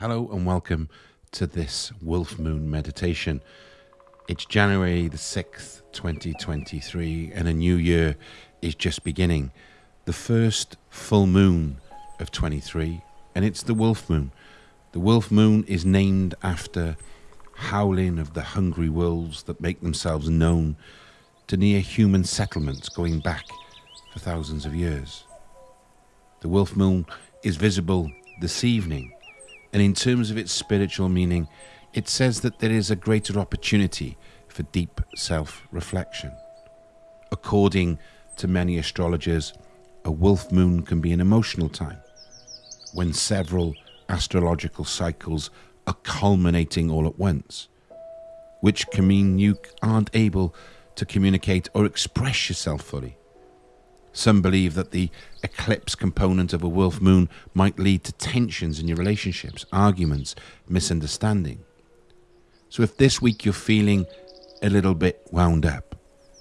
Hello and welcome to this Wolf Moon meditation. It's January the 6th, 2023, and a new year is just beginning. The first full moon of 23, and it's the Wolf Moon. The Wolf Moon is named after howling of the hungry wolves that make themselves known to near human settlements going back for thousands of years. The Wolf Moon is visible this evening and in terms of its spiritual meaning, it says that there is a greater opportunity for deep self reflection. According to many astrologers, a wolf moon can be an emotional time when several astrological cycles are culminating all at once, which can mean you aren't able to communicate or express yourself fully. Some believe that the eclipse component of a wolf moon might lead to tensions in your relationships, arguments, misunderstanding. So if this week you're feeling a little bit wound up,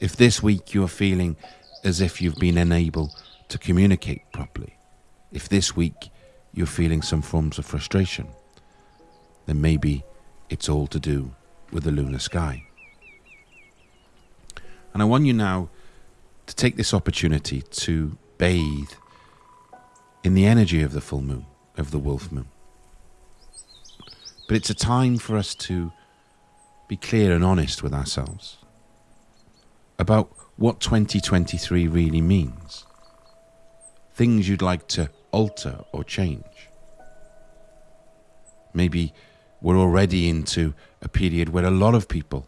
if this week you're feeling as if you've been unable to communicate properly, if this week you're feeling some forms of frustration, then maybe it's all to do with the lunar sky. And I want you now to take this opportunity to bathe in the energy of the full moon, of the wolf moon. But it's a time for us to be clear and honest with ourselves about what 2023 really means. Things you'd like to alter or change. Maybe we're already into a period where a lot of people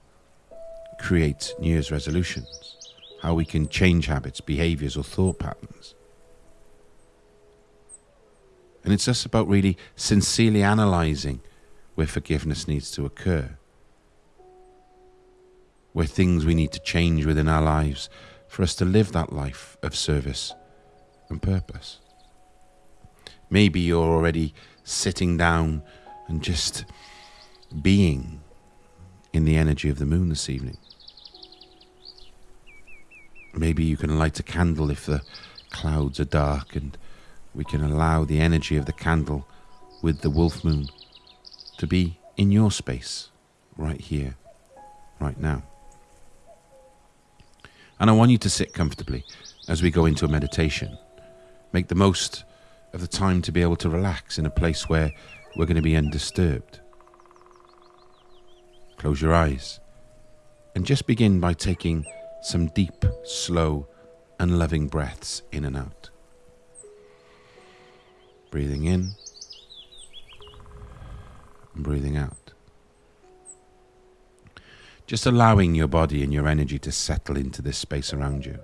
create New Year's resolutions how we can change habits, behaviors, or thought patterns. And it's just about really sincerely analyzing where forgiveness needs to occur, where things we need to change within our lives for us to live that life of service and purpose. Maybe you're already sitting down and just being in the energy of the moon this evening. Maybe you can light a candle if the clouds are dark and we can allow the energy of the candle with the wolf moon to be in your space right here, right now. And I want you to sit comfortably as we go into a meditation. Make the most of the time to be able to relax in a place where we're going to be undisturbed. Close your eyes and just begin by taking some deep, slow, and loving breaths in and out. Breathing in and breathing out. Just allowing your body and your energy to settle into this space around you.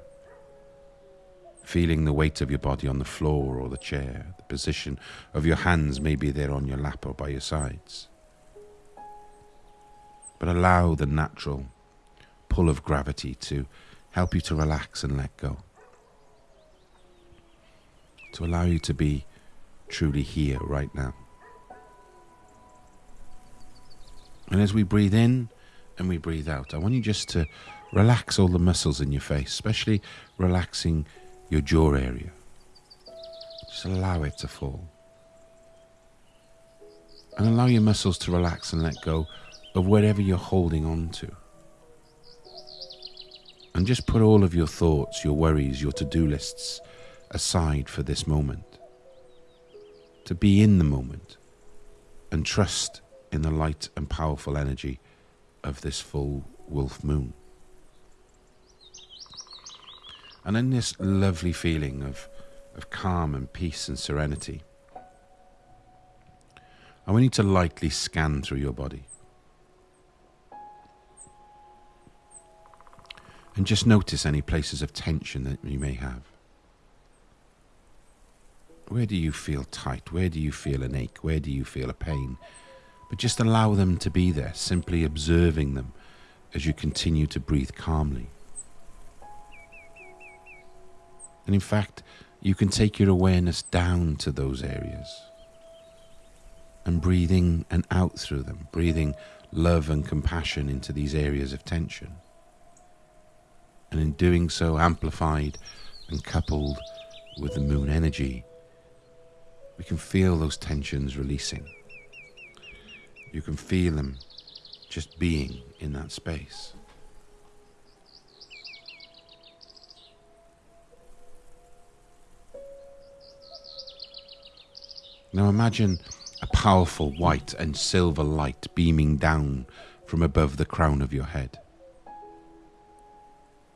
Feeling the weight of your body on the floor or the chair, the position of your hands maybe they're on your lap or by your sides. But allow the natural pull of gravity to help you to relax and let go. To allow you to be truly here right now. And as we breathe in and we breathe out, I want you just to relax all the muscles in your face, especially relaxing your jaw area. Just allow it to fall. And allow your muscles to relax and let go of whatever you're holding on to. And just put all of your thoughts, your worries, your to do lists aside for this moment. To be in the moment and trust in the light and powerful energy of this full wolf moon. And in this lovely feeling of, of calm and peace and serenity, I want you to lightly scan through your body. And just notice any places of tension that you may have. Where do you feel tight? Where do you feel an ache? Where do you feel a pain? But just allow them to be there, simply observing them as you continue to breathe calmly. And in fact, you can take your awareness down to those areas and breathing and out through them, breathing love and compassion into these areas of tension and in doing so amplified and coupled with the moon energy, we can feel those tensions releasing You can feel them just being in that space. Now imagine a powerful white and silver light beaming down from above the crown of your head.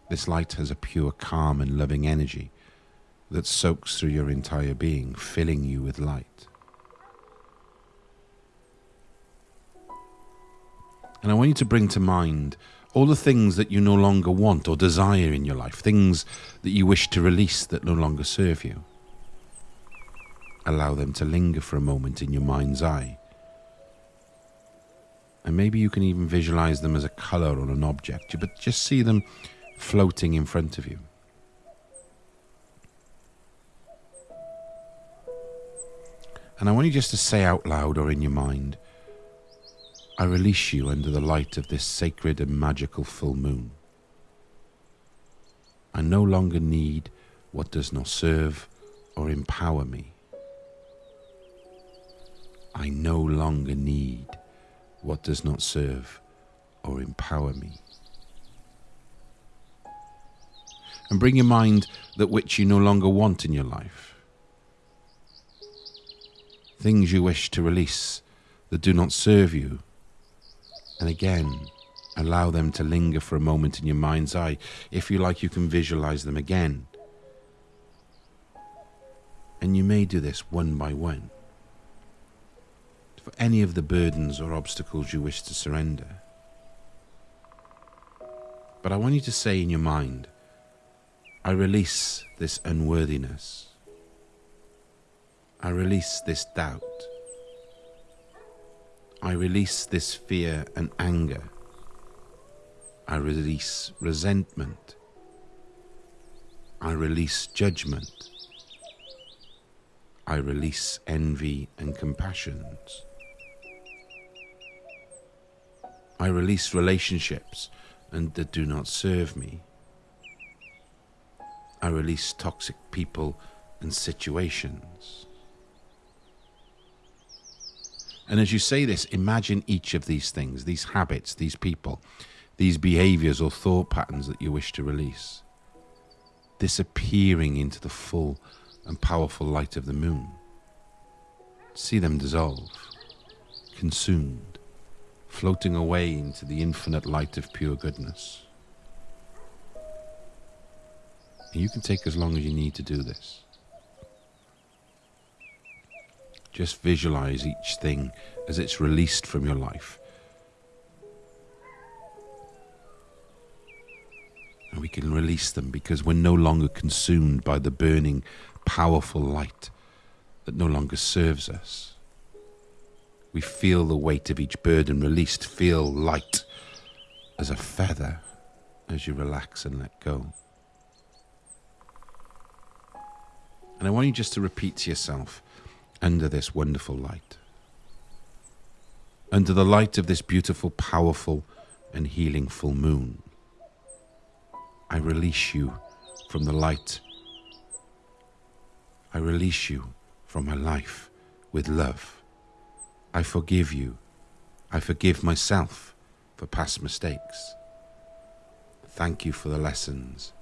This light has a pure, calm, and loving energy that soaks through your entire being, filling you with light. And I want you to bring to mind all the things that you no longer want or desire in your life, things that you wish to release that no longer serve you. Allow them to linger for a moment in your mind's eye. And maybe you can even visualize them as a color on an object, but just see them floating in front of you. And I want you just to say out loud or in your mind, I release you under the light of this sacred and magical full moon. I no longer need what does not serve or empower me. I no longer need what does not serve or empower me. And bring your mind that which you no longer want in your life. Things you wish to release that do not serve you and again, allow them to linger for a moment in your mind's eye. If you like, you can visualize them again. And you may do this one by one. For any of the burdens or obstacles you wish to surrender. But I want you to say in your mind, I release this unworthiness. I release this doubt. I release this fear and anger. I release resentment. I release judgment. I release envy and compassions. I release relationships and that do not serve me. I release toxic people and situations. And as you say this, imagine each of these things, these habits, these people, these behaviors or thought patterns that you wish to release, disappearing into the full and powerful light of the moon. See them dissolve, consumed, floating away into the infinite light of pure goodness. And you can take as long as you need to do this. Just visualize each thing as it's released from your life. And we can release them because we're no longer consumed by the burning, powerful light that no longer serves us. We feel the weight of each burden released, feel light as a feather as you relax and let go. And I want you just to repeat to yourself under this wonderful light. Under the light of this beautiful, powerful, and healing full moon, I release you from the light. I release you from my life with love. I forgive you. I forgive myself for past mistakes. Thank you for the lessons,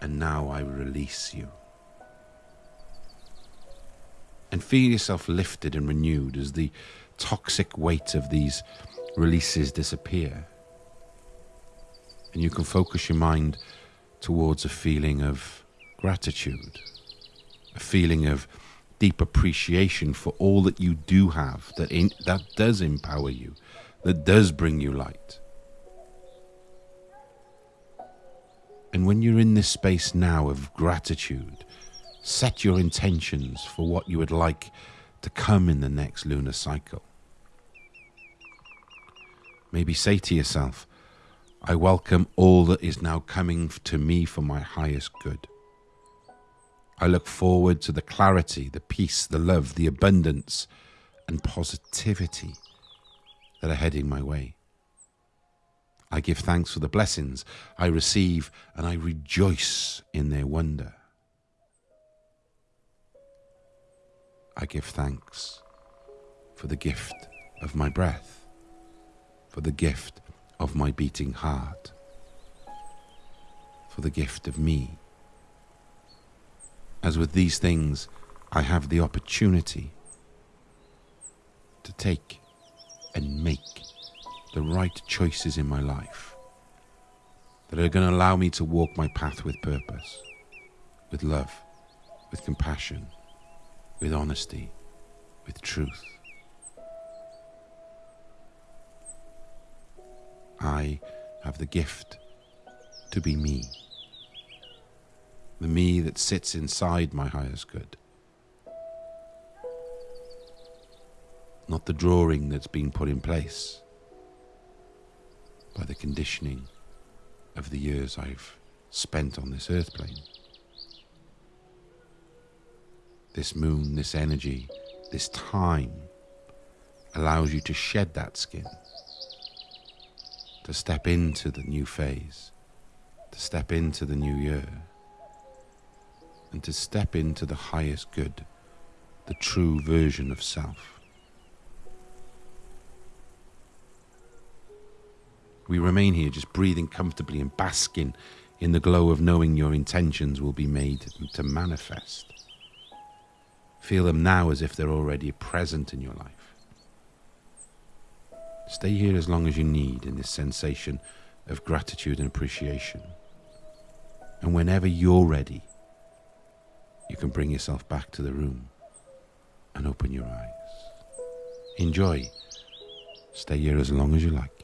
and now I release you and feel yourself lifted and renewed as the toxic weight of these releases disappear. And you can focus your mind towards a feeling of gratitude, a feeling of deep appreciation for all that you do have, that, in, that does empower you, that does bring you light. And when you're in this space now of gratitude, Set your intentions for what you would like to come in the next lunar cycle. Maybe say to yourself, I welcome all that is now coming to me for my highest good. I look forward to the clarity, the peace, the love, the abundance, and positivity that are heading my way. I give thanks for the blessings I receive and I rejoice in their wonder. I give thanks for the gift of my breath. for the gift of my beating heart, for the gift of me. As with these things, I have the opportunity to take and make the right choices in my life that are going to allow me to walk my path with purpose, with love, with compassion, with honesty, with truth. I have the gift to be me, the me that sits inside my highest good. not the drawing that's been put in place by the conditioning of the years I've spent on this earth plane. This moon, this energy, this time allows you to shed that skin, to step into the new phase, to step into the new year, and to step into the highest good, the true version of self. We remain here just breathing comfortably and basking in the glow of knowing your intentions will be made to manifest. Feel them now as if they're already present in your life. Stay here as long as you need in this sensation of gratitude and appreciation. And whenever you're ready, you can bring yourself back to the room and open your eyes. Enjoy. Stay here as long as you like.